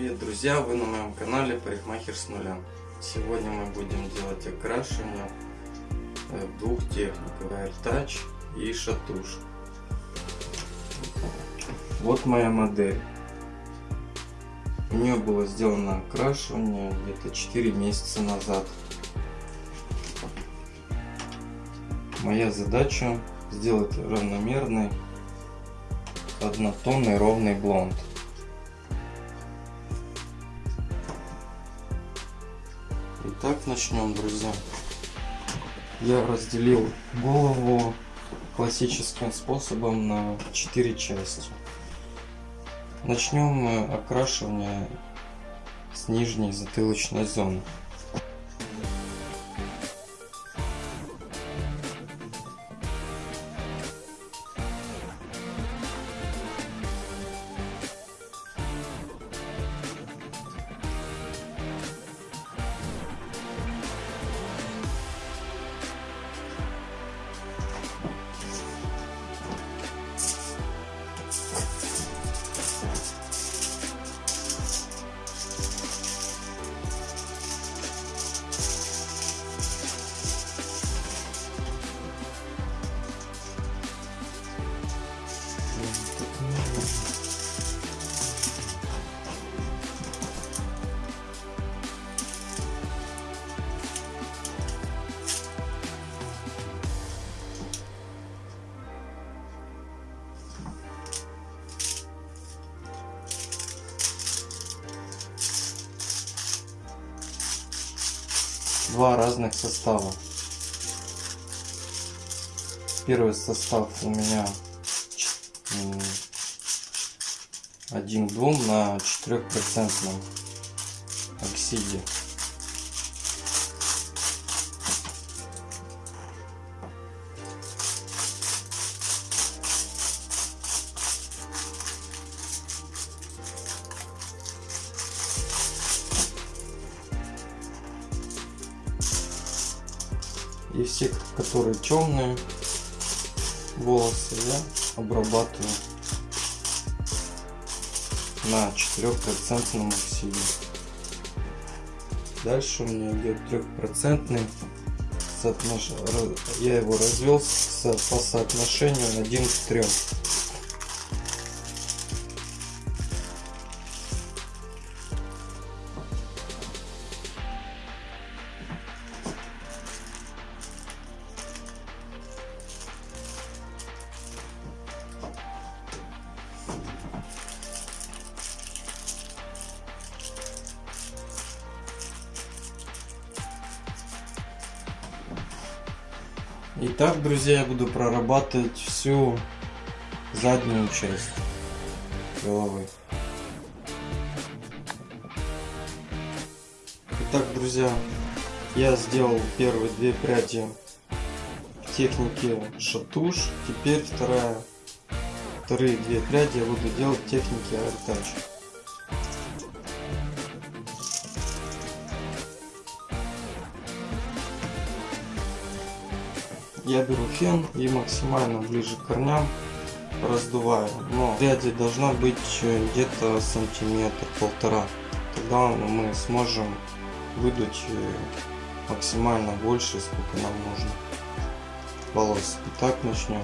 Привет, друзья! Вы на моем канале Парикмахер с нуля. Сегодня мы будем делать окрашивание э, двух техник AirTouch и шатуш. Вот моя модель. У нее было сделано окрашивание где-то 4 месяца назад. Моя задача сделать равномерный однотонный ровный блонд. Итак, начнем, друзья. Я разделил голову классическим способом на 4 части. Начнем окрашивание с нижней затылочной зоны. Два разных состава. Первый состав у меня один двум на 4% оксиде. И все, которые темные волосы, я обрабатываю на 4% оксиде. Дальше у меня идет 3% соотнош... я его развел по соотношению 1 к 3. Итак, друзья, я буду прорабатывать всю заднюю часть головы. Итак, друзья, я сделал первые две пряди в технике шатуш. Теперь вторая, вторые две пряди я буду делать в технике AirTouch. Я беру фен и максимально ближе к корням раздуваю. Но пряди должна быть где-то сантиметр полтора. Тогда мы сможем выдуть э, максимально больше, сколько нам нужно волос. Итак, начнем.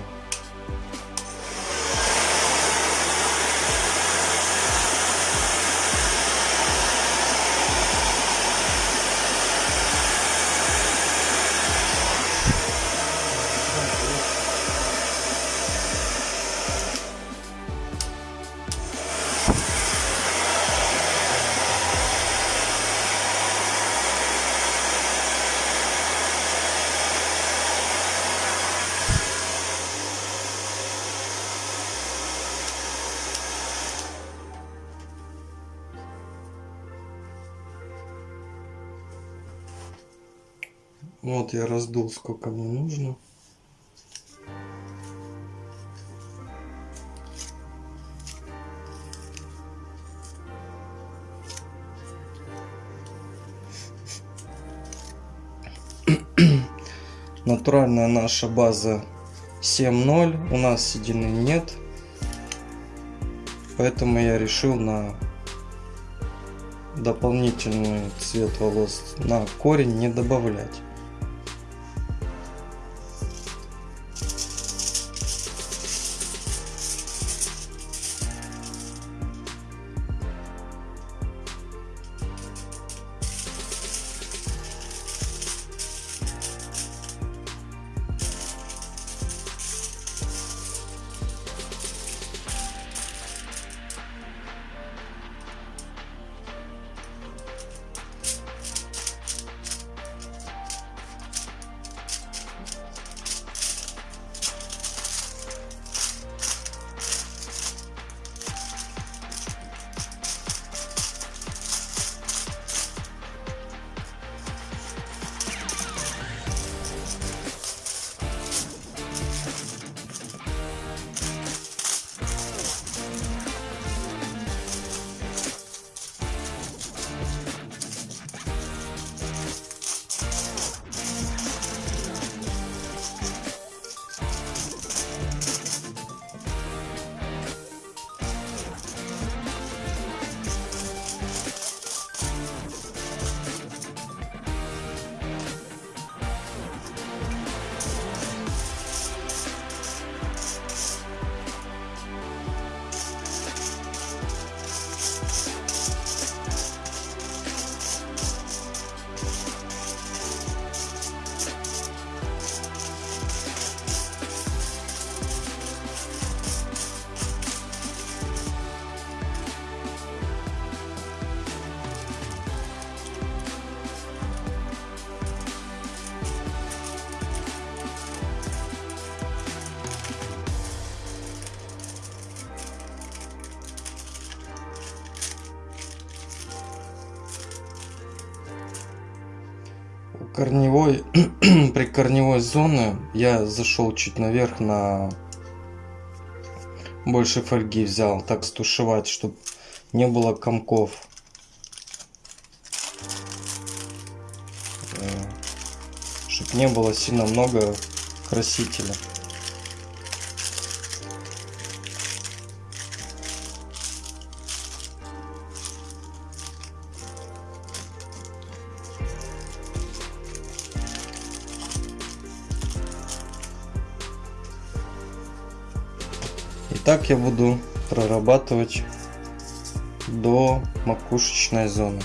Вот я раздул сколько мне нужно. Натуральная наша база 7.0. У нас седины нет. Поэтому я решил на дополнительный цвет волос на корень не добавлять. Корневой при корневой зоны я зашел чуть наверх на больше фольги взял так стушевать чтобы не было комков. Чтобы не было сильно много красителя так я буду прорабатывать до макушечной зоны